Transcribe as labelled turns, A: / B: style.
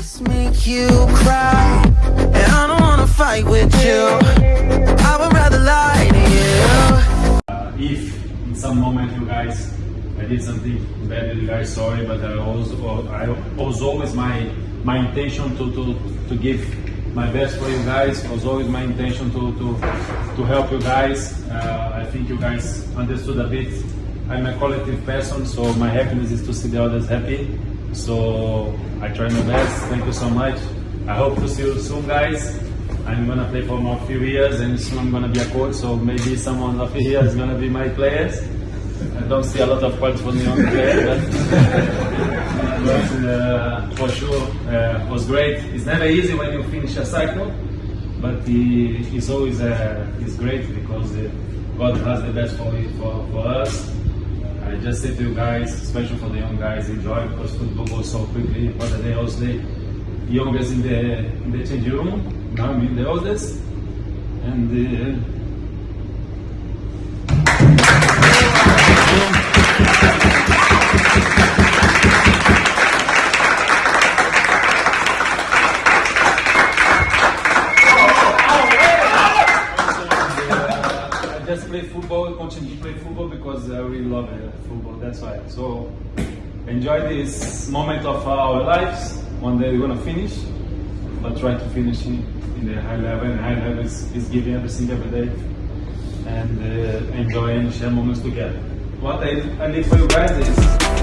A: Just make you cry, and I don't wanna fight with you. I would rather lie to you.
B: Uh, if in some moment you guys I did something bad with you guys sorry but I was I was always my my intention to, to, to give my best for you guys was always my intention to, to, to help you guys uh, I think you guys understood a bit I'm a collective person so my happiness is to see the others happy so I try my best thank you so much I hope to see you soon guys I'm gonna play for more few years and soon I'm gonna be a coach, so maybe someone of here is gonna be my players. I don't see a lot of quality for the young player, but, but uh, for sure uh, was great. It's never easy when you finish a cycle, but it's always uh, it's great because uh, God has the best for, for, for us. I just say to you guys, especially for the young guys, enjoy because football goes so quickly. For the the youngest in the in the changing room. Now I'm the oldest, and uh, just play football, continue to play football because I really love uh, football. That's why. So enjoy this moment of our lives. One day we're gonna finish, but try to finish in, in the high level. And high level is, is giving everything every day, and uh, enjoy and share moments together. What I, I for you guys is.